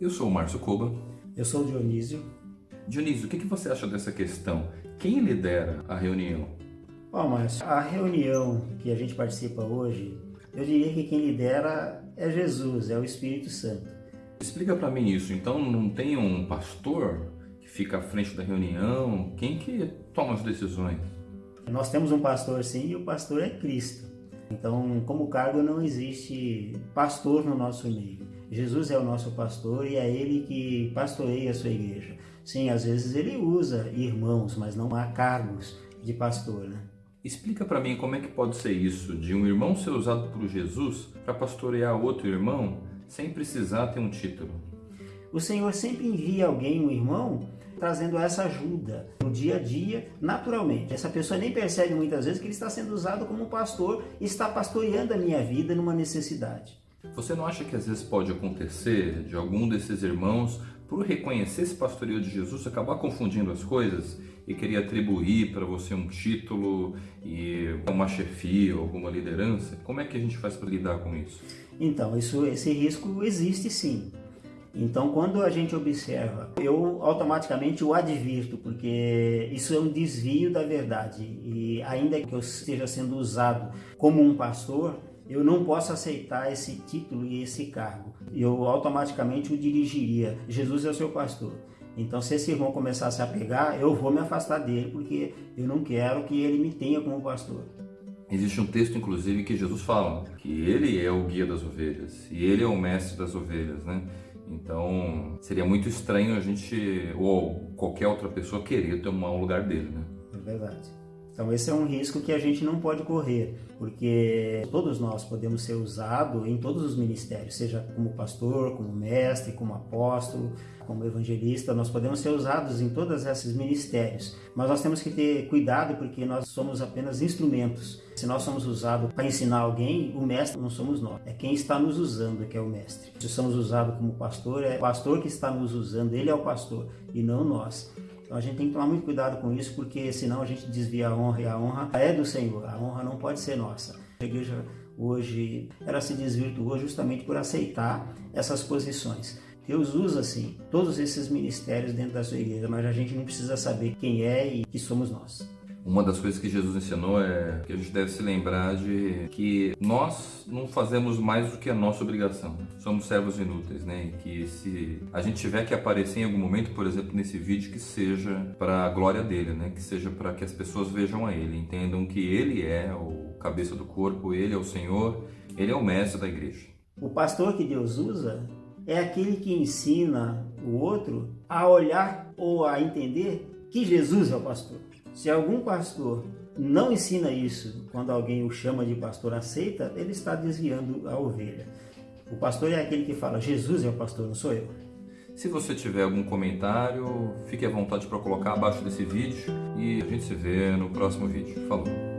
Eu sou o Márcio Koba. Eu sou o Dionísio. Dionísio, o que você acha dessa questão? Quem lidera a reunião? Bom, Márcio, a reunião que a gente participa hoje, eu diria que quem lidera é Jesus, é o Espírito Santo. Explica para mim isso. Então não tem um pastor que fica à frente da reunião? Quem que toma as decisões? Nós temos um pastor sim e o pastor é Cristo. Então, como cargo não existe pastor no nosso meio. Jesus é o nosso pastor e é ele que pastoreia a sua igreja. Sim, às vezes ele usa irmãos, mas não há cargos de pastor, né? Explica para mim como é que pode ser isso, de um irmão ser usado por Jesus para pastorear outro irmão sem precisar ter um título. O Senhor sempre envia alguém, um irmão, trazendo essa ajuda no dia a dia, naturalmente. Essa pessoa nem percebe muitas vezes que ele está sendo usado como pastor e está pastoreando a minha vida numa necessidade. Você não acha que às vezes pode acontecer de algum desses irmãos, por reconhecer esse pastoreio de Jesus, acabar confundindo as coisas e querer atribuir para você um título e uma chefia alguma liderança? Como é que a gente faz para lidar com isso? Então, isso, esse risco existe sim. Então, quando a gente observa, eu automaticamente o advirto, porque isso é um desvio da verdade. E ainda que eu esteja sendo usado como um pastor, eu não posso aceitar esse título e esse cargo. Eu automaticamente o dirigiria. Jesus é o seu pastor. Então, se esse irmão começar a se apegar, eu vou me afastar dele, porque eu não quero que ele me tenha como pastor. Existe um texto, inclusive, que Jesus fala que ele é o guia das ovelhas e ele é o mestre das ovelhas, né? Então, seria muito estranho a gente, ou qualquer outra pessoa, querer tomar o lugar dele, né? É verdade. Então esse é um risco que a gente não pode correr, porque todos nós podemos ser usados em todos os ministérios, seja como pastor, como mestre, como apóstolo, como evangelista, nós podemos ser usados em todos esses ministérios, mas nós temos que ter cuidado porque nós somos apenas instrumentos. Se nós somos usados para ensinar alguém, o mestre não somos nós, é quem está nos usando que é o mestre. Se somos usados como pastor, é o pastor que está nos usando, ele é o pastor e não nós. Então a gente tem que tomar muito cuidado com isso, porque senão a gente desvia a honra e a honra é do Senhor. A honra não pode ser nossa. A igreja hoje ela se desvirtuou justamente por aceitar essas posições. Deus usa sim todos esses ministérios dentro da sua igreja, mas a gente não precisa saber quem é e que somos nós. Uma das coisas que Jesus ensinou é que a gente deve se lembrar de que nós não fazemos mais do que a nossa obrigação. Somos servos inúteis, né? E que se a gente tiver que aparecer em algum momento, por exemplo, nesse vídeo, que seja para a glória dele, né? Que seja para que as pessoas vejam a ele, entendam que ele é o cabeça do corpo, ele é o Senhor, ele é o mestre da igreja. O pastor que Deus usa é aquele que ensina o outro a olhar ou a entender que Jesus é o pastor. Se algum pastor não ensina isso, quando alguém o chama de pastor, aceita, ele está desviando a ovelha. O pastor é aquele que fala, Jesus é o pastor, não sou eu. Se você tiver algum comentário, fique à vontade para colocar abaixo desse vídeo e a gente se vê no próximo vídeo. Falou!